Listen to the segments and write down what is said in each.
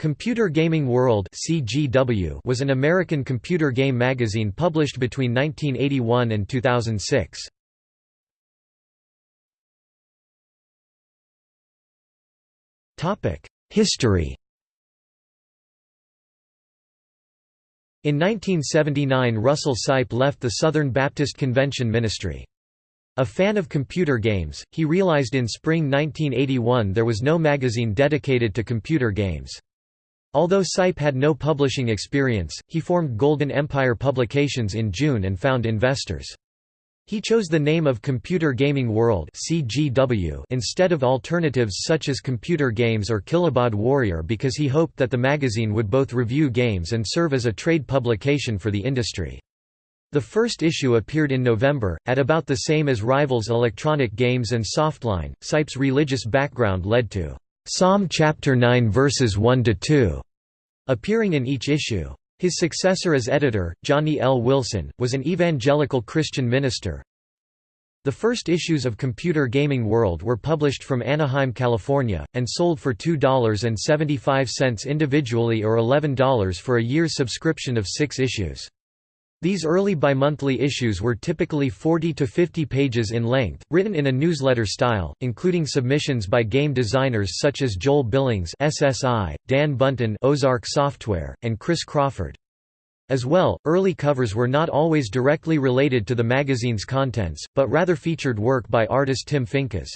Computer Gaming World (CGW) was an American computer game magazine published between 1981 and 2006. Topic: History. In 1979 Russell Sipe left the Southern Baptist Convention ministry. A fan of computer games, he realized in spring 1981 there was no magazine dedicated to computer games. Although Sipe had no publishing experience, he formed Golden Empire Publications in June and found investors. He chose the name of Computer Gaming World instead of alternatives such as Computer Games or Kilobaud Warrior because he hoped that the magazine would both review games and serve as a trade publication for the industry. The first issue appeared in November, at about the same as rivals Electronic Games and Softline. Sipe's religious background led to Psalm chapter 9 verses 1 to 2 appearing in each issue. His successor as editor, Johnny L. Wilson, was an evangelical Christian minister. The first issues of Computer Gaming World were published from Anaheim, California, and sold for $2.75 individually or $11 for a year's subscription of six issues. These early bimonthly issues were typically 40 to 50 pages in length, written in a newsletter style, including submissions by game designers such as Joel Billings SSI, Dan Bunten Ozark Software, and Chris Crawford. As well, early covers were not always directly related to the magazine's contents, but rather featured work by artist Tim Finkas.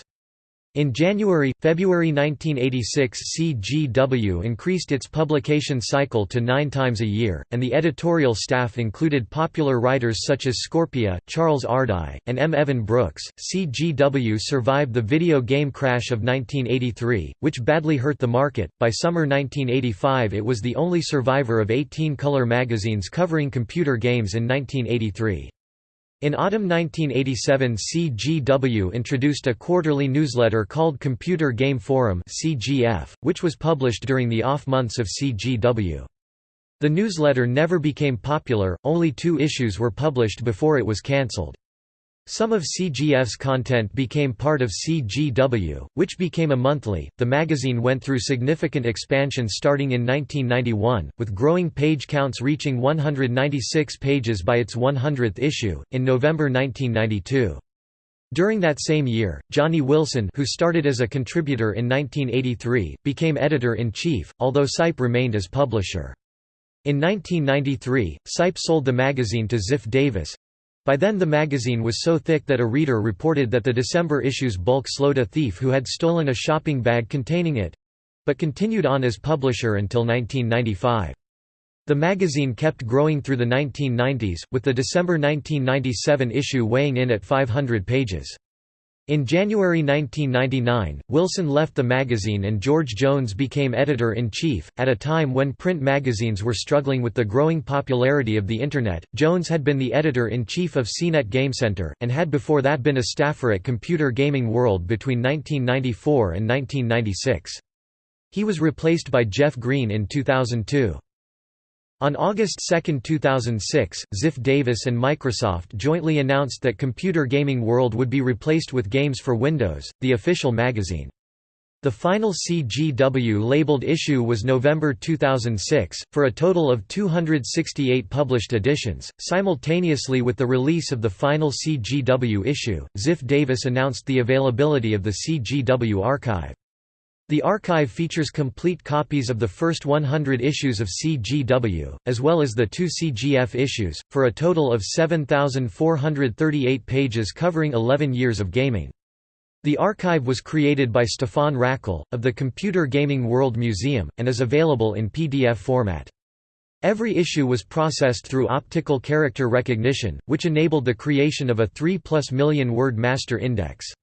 In January, February 1986 CGW increased its publication cycle to nine times a year, and the editorial staff included popular writers such as Scorpia, Charles Ardai, and M. Evan Brooks. CGW survived the video game crash of 1983, which badly hurt the market. By summer 1985 it was the only survivor of 18 color magazines covering computer games in 1983. In autumn 1987 CGW introduced a quarterly newsletter called Computer Game Forum which was published during the off months of CGW. The newsletter never became popular, only two issues were published before it was cancelled. Some of CGF's content became part of CGW, which became a monthly. The magazine went through significant expansion starting in 1991, with growing page counts reaching 196 pages by its 100th issue, in November 1992. During that same year, Johnny Wilson who started as a contributor in 1983, became editor-in-chief, although Sipe remained as publisher. In 1993, Sipe sold the magazine to Ziff Davis, by then the magazine was so thick that a reader reported that the December issue's bulk slowed a thief who had stolen a shopping bag containing it—but continued on as publisher until 1995. The magazine kept growing through the 1990s, with the December 1997 issue weighing in at 500 pages. In January 1999, Wilson left the magazine and George Jones became editor-in-chief. At a time when print magazines were struggling with the growing popularity of the Internet, Jones had been the editor-in-chief of CNET GameCenter, and had before that been a staffer at Computer Gaming World between 1994 and 1996. He was replaced by Jeff Green in 2002. On August 2, 2006, Ziff Davis and Microsoft jointly announced that Computer Gaming World would be replaced with Games for Windows, the official magazine. The final CGW labeled issue was November 2006, for a total of 268 published editions. Simultaneously with the release of the final CGW issue, Ziff Davis announced the availability of the CGW archive. The archive features complete copies of the first 100 issues of CGW, as well as the two CGF issues, for a total of 7,438 pages covering 11 years of gaming. The archive was created by Stefan Rackel, of the Computer Gaming World Museum, and is available in PDF format. Every issue was processed through optical character recognition, which enabled the creation of a 3 plus million word master index.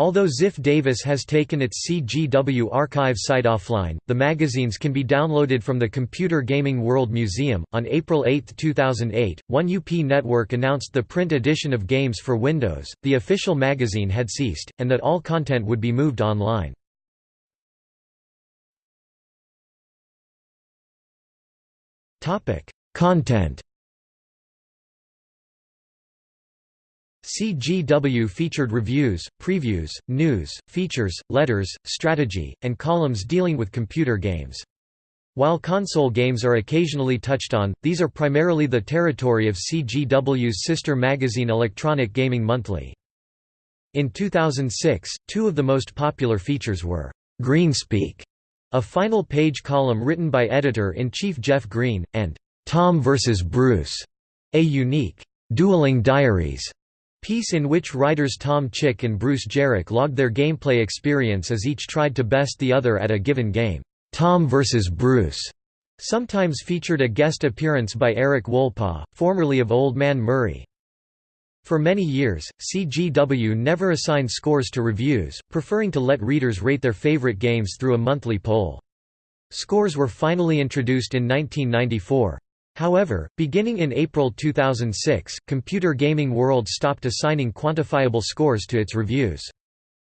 Although Ziff Davis has taken its CGW archive site offline, the magazines can be downloaded from the Computer Gaming World Museum. On April 8, 2008, 1UP Network announced the print edition of Games for Windows, the official magazine had ceased, and that all content would be moved online. Content CGW featured reviews, previews, news, features, letters, strategy, and columns dealing with computer games. While console games are occasionally touched on, these are primarily the territory of CGW's sister magazine Electronic Gaming Monthly. In 2006, two of the most popular features were Greenspeak, a final page column written by editor-in-chief Jeff Green, and Tom vs. Bruce, a unique dueling diaries piece in which writers Tom Chick and Bruce Geryk logged their gameplay experience as each tried to best the other at a given game. Tom vs. Bruce sometimes featured a guest appearance by Eric Wolpaw, formerly of Old Man Murray. For many years, CGW never assigned scores to reviews, preferring to let readers rate their favorite games through a monthly poll. Scores were finally introduced in 1994. However, beginning in April 2006, Computer Gaming World stopped assigning quantifiable scores to its reviews.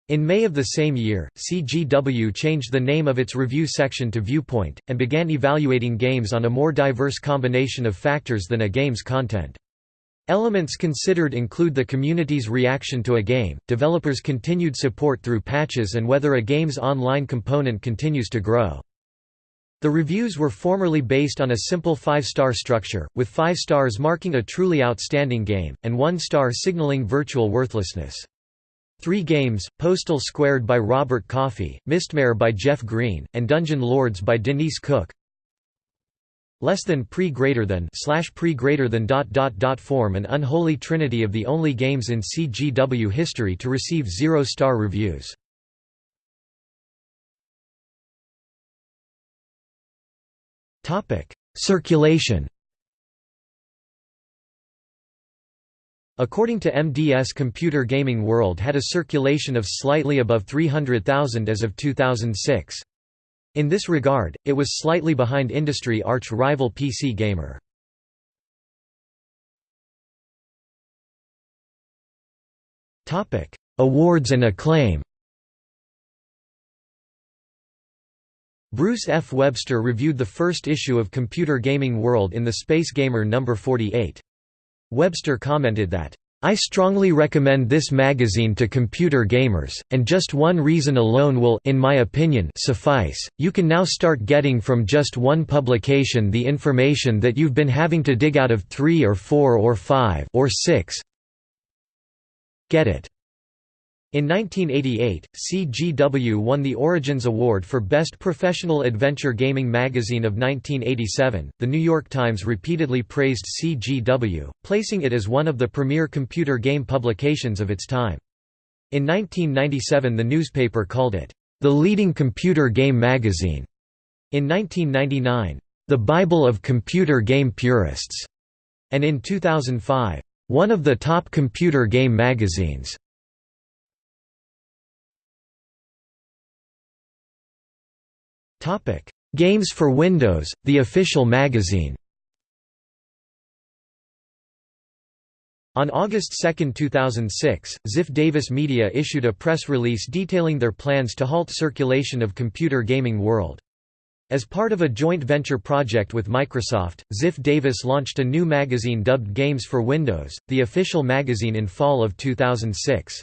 In May of the same year, CGW changed the name of its review section to Viewpoint, and began evaluating games on a more diverse combination of factors than a game's content. Elements considered include the community's reaction to a game, developers' continued support through patches and whether a game's online component continues to grow. The reviews were formerly based on a simple five-star structure, with five stars marking a truly outstanding game, and one star signaling virtual worthlessness. Three games, Postal Squared by Robert Coffey, Mistmare by Jeff Green, and Dungeon Lords by Denise Cook. Less than pre greater than slash pre greater than dot dot dot form an unholy trinity of the only games in CGW history to receive zero-star reviews. Topic: Circulation According to MDS Computer Gaming World had a circulation of slightly above 300,000 as of 2006. In this regard, it was slightly behind industry arch-rival PC Gamer. Awards and acclaim Bruce F. Webster reviewed the first issue of Computer Gaming World in the Space Gamer No. 48. Webster commented that, I strongly recommend this magazine to computer gamers, and just one reason alone will in my opinion suffice. You can now start getting from just one publication the information that you've been having to dig out of 3 or 4 or 5 or 6. Get it. In 1988, CGW won the Origins Award for Best Professional Adventure Gaming Magazine of 1987. The New York Times repeatedly praised CGW, placing it as one of the premier computer game publications of its time. In 1997, the newspaper called it the leading computer game magazine. In 1999, the Bible of computer game purists, and in 2005, one of the top computer game magazines. Games for Windows, the official magazine On August 2, 2006, Ziff Davis Media issued a press release detailing their plans to halt circulation of Computer Gaming World. As part of a joint venture project with Microsoft, Ziff Davis launched a new magazine dubbed Games for Windows, the official magazine in fall of 2006.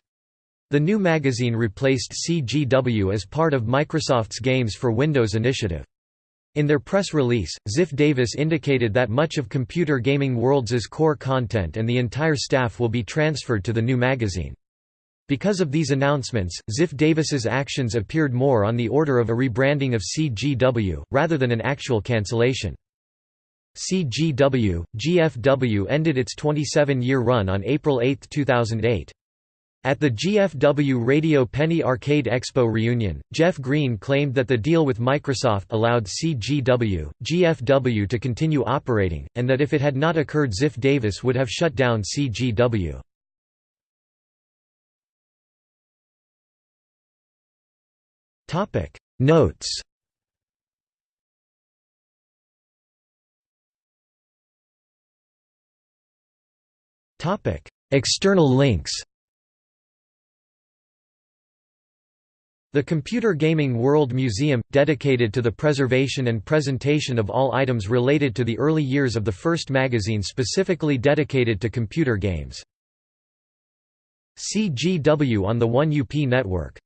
The new magazine replaced CGW as part of Microsoft's Games for Windows initiative. In their press release, Ziff Davis indicated that much of Computer Gaming World's core content and the entire staff will be transferred to the new magazine. Because of these announcements, Ziff Davis's actions appeared more on the order of a rebranding of CGW, rather than an actual cancellation. CGW, GFW ended its 27-year run on April 8, 2008. At the GFW Radio Penny Arcade Expo reunion, Jeff Green claimed that the deal with Microsoft allowed CGW, GFW to continue operating, and that if it had not occurred Ziff Davis would have shut down CGW. Notes External links The Computer Gaming World Museum, dedicated to the preservation and presentation of all items related to the early years of the first magazine specifically dedicated to computer games. CGW on the 1UP network